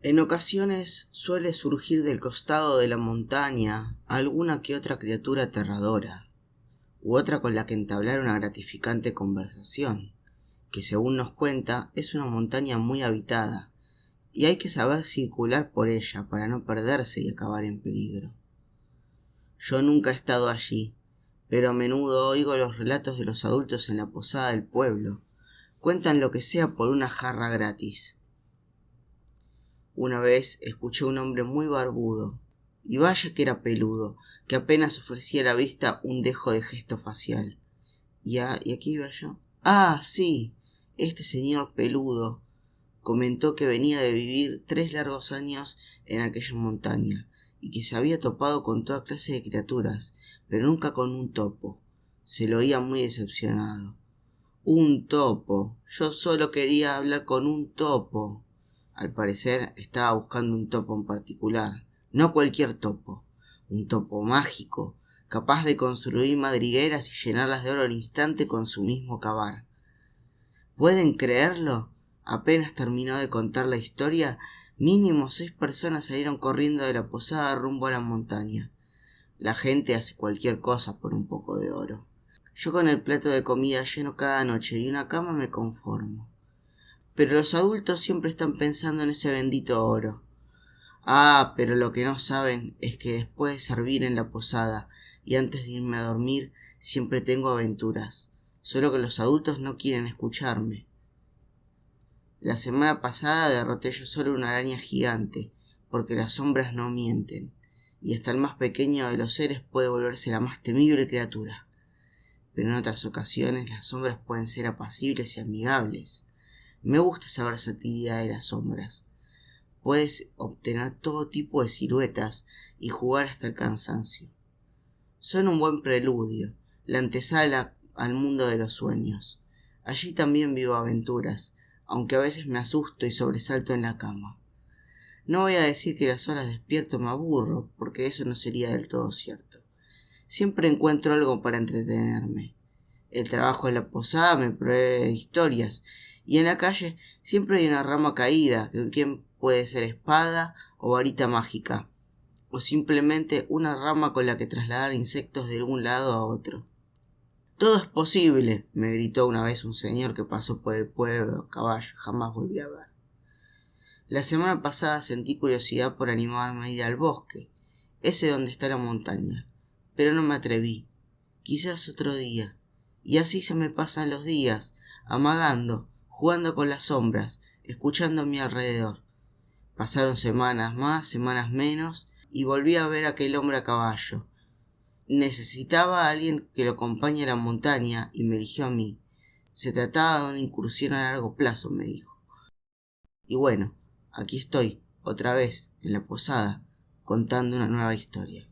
En ocasiones suele surgir del costado de la montaña alguna que otra criatura aterradora, u otra con la que entablar una gratificante conversación, que según nos cuenta es una montaña muy habitada, y hay que saber circular por ella para no perderse y acabar en peligro. Yo nunca he estado allí, pero a menudo oigo los relatos de los adultos en la posada del pueblo. Cuentan lo que sea por una jarra gratis. Una vez escuché a un hombre muy barbudo, y vaya que era peludo, que apenas ofrecía a la vista un dejo de gesto facial. ¿Y, ¿Y aquí iba yo? Ah, sí, este señor peludo comentó que venía de vivir tres largos años en aquella montaña, y que se había topado con toda clase de criaturas, pero nunca con un topo. Se lo oía muy decepcionado. Un topo. Yo solo quería hablar con un topo. Al parecer estaba buscando un topo en particular, no cualquier topo, un topo mágico, capaz de construir madrigueras y llenarlas de oro al instante con su mismo cavar. ¿Pueden creerlo? Apenas terminó de contar la historia, mínimo seis personas salieron corriendo de la posada rumbo a la montaña. La gente hace cualquier cosa por un poco de oro. Yo con el plato de comida lleno cada noche y una cama me conformo. Pero los adultos siempre están pensando en ese bendito oro. Ah, pero lo que no saben es que después de servir en la posada y antes de irme a dormir siempre tengo aventuras, solo que los adultos no quieren escucharme. La semana pasada derroté yo solo una araña gigante, porque las sombras no mienten, y hasta el más pequeño de los seres puede volverse la más temible criatura. Pero en otras ocasiones las sombras pueden ser apacibles y amigables. Me gusta esa versatilidad de las sombras. Puedes obtener todo tipo de siluetas y jugar hasta el cansancio. Son un buen preludio, la antesala al mundo de los sueños. Allí también vivo aventuras, aunque a veces me asusto y sobresalto en la cama. No voy a decir que las horas despierto me aburro, porque eso no sería del todo cierto. Siempre encuentro algo para entretenerme. El trabajo en la posada me provee historias y en la calle siempre hay una rama caída, que puede ser espada o varita mágica, o simplemente una rama con la que trasladar insectos de un lado a otro. Todo es posible, me gritó una vez un señor que pasó por el pueblo caballo, jamás volví a ver. La semana pasada sentí curiosidad por animarme a ir al bosque, ese donde está la montaña, pero no me atreví. Quizás otro día. Y así se me pasan los días, amagando, jugando con las sombras, escuchando a mi alrededor. Pasaron semanas más, semanas menos, y volví a ver a aquel hombre a caballo. Necesitaba a alguien que lo acompañe a la montaña y me eligió a mí. Se trataba de una incursión a largo plazo, me dijo. Y bueno, aquí estoy, otra vez, en la posada, contando una nueva historia.